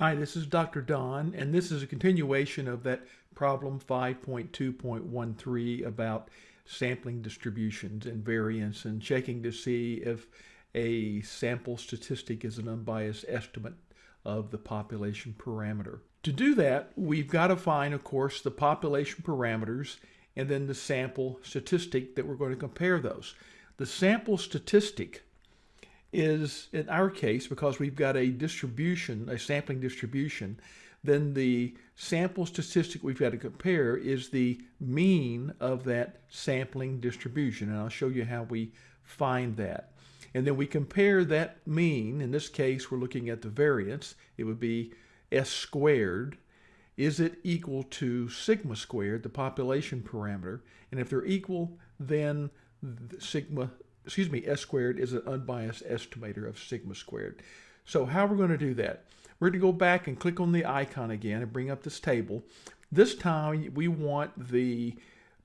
Hi, this is Dr. Don, and this is a continuation of that problem 5.2.13 about sampling distributions and variance and checking to see if a sample statistic is an unbiased estimate of the population parameter. To do that, we've got to find, of course, the population parameters and then the sample statistic that we're going to compare those. The sample statistic is, in our case, because we've got a distribution, a sampling distribution, then the sample statistic we've got to compare is the mean of that sampling distribution. And I'll show you how we find that. And then we compare that mean, in this case we're looking at the variance, it would be s squared. Is it equal to sigma squared, the population parameter? And if they're equal, then sigma excuse me, S squared is an unbiased estimator of sigma squared. So how we're going to do that? We're going to go back and click on the icon again and bring up this table. This time we want the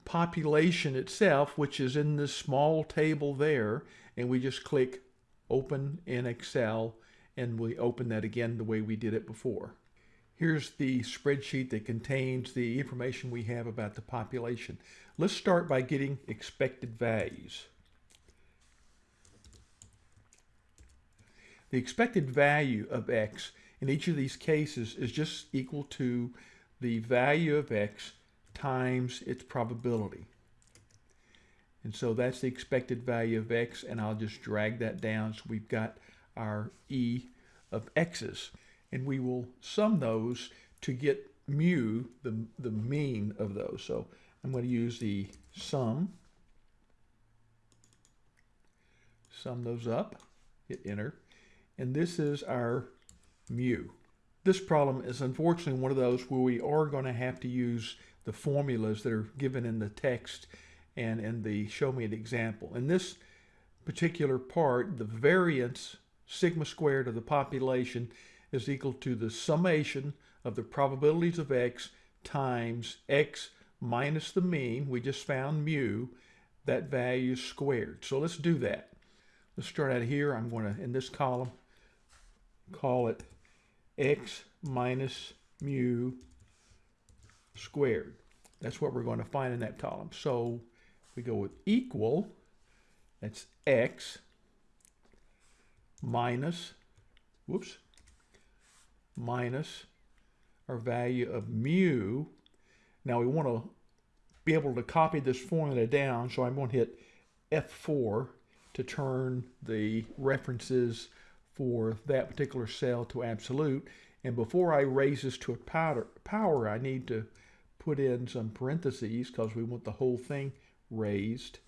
population itself, which is in this small table there, and we just click open in Excel and we open that again the way we did it before. Here's the spreadsheet that contains the information we have about the population. Let's start by getting expected values. The expected value of x in each of these cases is just equal to the value of x times its probability. And so that's the expected value of x, and I'll just drag that down so we've got our e of x's. And we will sum those to get mu, the, the mean of those. So I'm going to use the sum, sum those up, hit enter, and this is our mu. This problem is unfortunately one of those where we are going to have to use the formulas that are given in the text and in the show me an example. In this particular part, the variance sigma squared of the population is equal to the summation of the probabilities of x times x minus the mean. We just found mu. That value squared. So let's do that. Let's start out here. I'm going to, in this column, call it x minus mu squared. That's what we're going to find in that column. So we go with equal, that's x minus, whoops, minus our value of mu. Now we want to be able to copy this formula down, so I'm going to hit F4 to turn the references for that particular cell to absolute. And before I raise this to a power, power I need to put in some parentheses because we want the whole thing raised.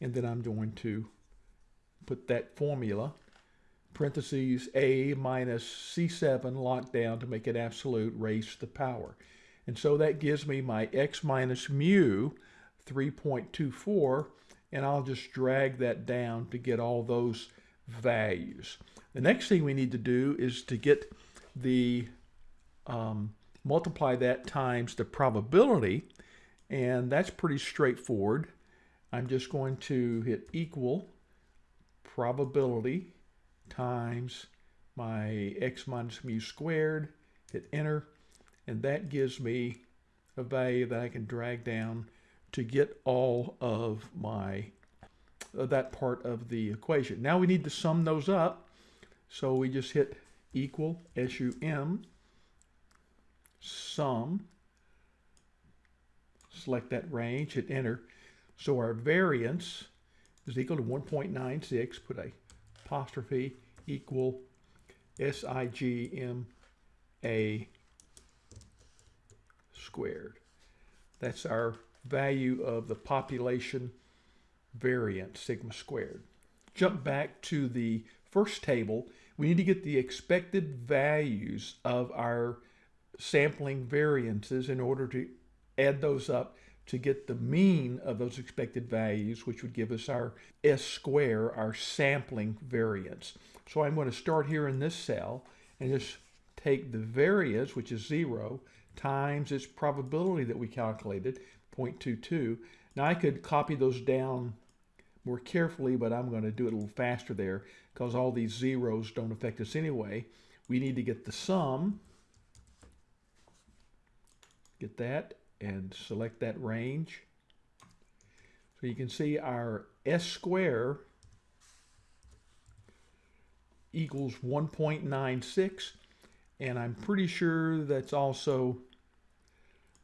And then I'm going to put that formula, parentheses A minus C7 locked down to make it absolute, raise the power. And so that gives me my x minus mu 3.24, and I'll just drag that down to get all those values. The next thing we need to do is to get the, um, multiply that times the probability, and that's pretty straightforward. I'm just going to hit equal probability times my x minus mu squared, hit enter, and that gives me a value that I can drag down to get all of my that part of the equation. Now we need to sum those up. So we just hit equal SUM sum, select that range, hit enter. So our variance is equal to 1.96, put a apostrophe equal SIGMA squared. That's our value of the population variance, sigma squared. Jump back to the first table. We need to get the expected values of our sampling variances in order to add those up to get the mean of those expected values, which would give us our S square, our sampling variance. So I'm going to start here in this cell and just take the variance, which is zero, times its probability that we calculated, 0.22. Now I could copy those down more carefully, but I'm going to do it a little faster there because all these zeros don't affect us anyway. We need to get the sum, Get that and select that range. So you can see our S square equals 1.96 and I'm pretty sure that's also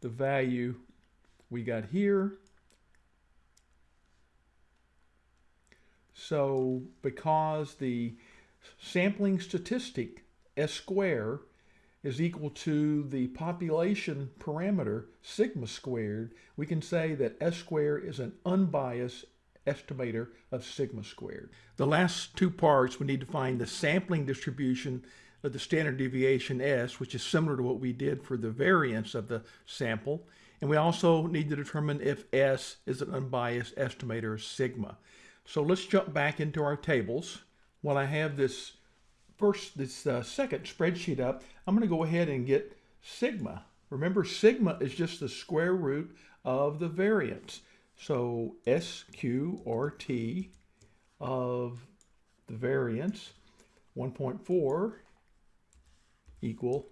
the value we got here. So because the sampling statistic S square is equal to the population parameter sigma squared, we can say that S squared is an unbiased estimator of sigma squared. The last two parts, we need to find the sampling distribution of the standard deviation S, which is similar to what we did for the variance of the sample. And we also need to determine if S is an unbiased estimator of sigma. So let's jump back into our tables. While I have this first, this uh, second spreadsheet up, I'm going to go ahead and get sigma. Remember, sigma is just the square root of the variance. So SQ or T of the variance 1.4 equal.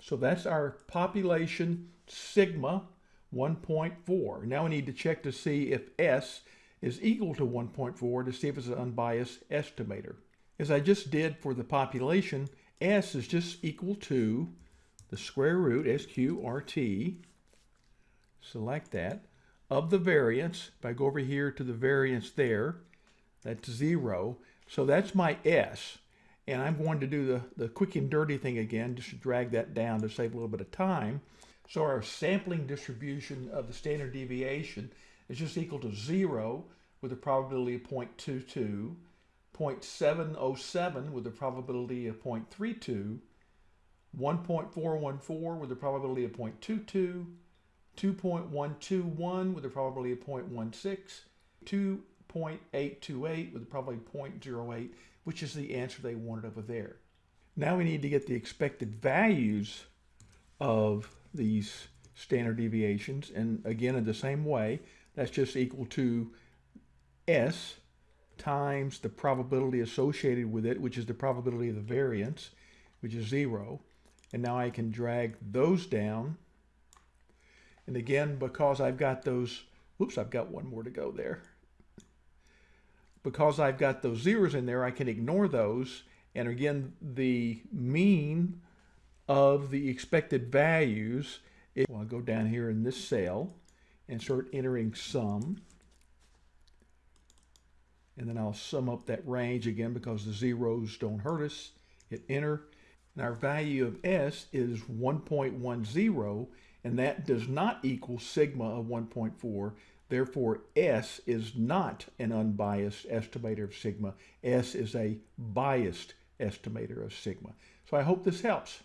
So that's our population sigma 1.4. Now we need to check to see if S is equal to 1.4 to see if it's an unbiased estimator. As I just did for the population, S is just equal to the square root, SQRT, select that, of the variance. If I go over here to the variance there, that's zero. So that's my S. And I'm going to do the, the quick and dirty thing again, just to drag that down to save a little bit of time. So our sampling distribution of the standard deviation is just equal to zero with a probability of 0.22, 0.707 with a probability of 0.32, 1.414 with a probability of 0.22, 2.121 with a probability of 0.16, 2.828 with a probability of 0.08, which is the answer they wanted over there. Now we need to get the expected values of these standard deviations. And again, in the same way, that's just equal to S times the probability associated with it, which is the probability of the variance, which is zero. And now I can drag those down. And again, because I've got those, whoops, I've got one more to go there. Because I've got those zeros in there, I can ignore those. And again, the mean of the expected values, it, well, I'll go down here in this cell and start entering sum. And then I'll sum up that range again because the zeros don't hurt us. Hit enter. And our value of S is 1.10, and that does not equal sigma of 1.4. Therefore, S is not an unbiased estimator of sigma. S is a biased estimator of sigma. So I hope this helps.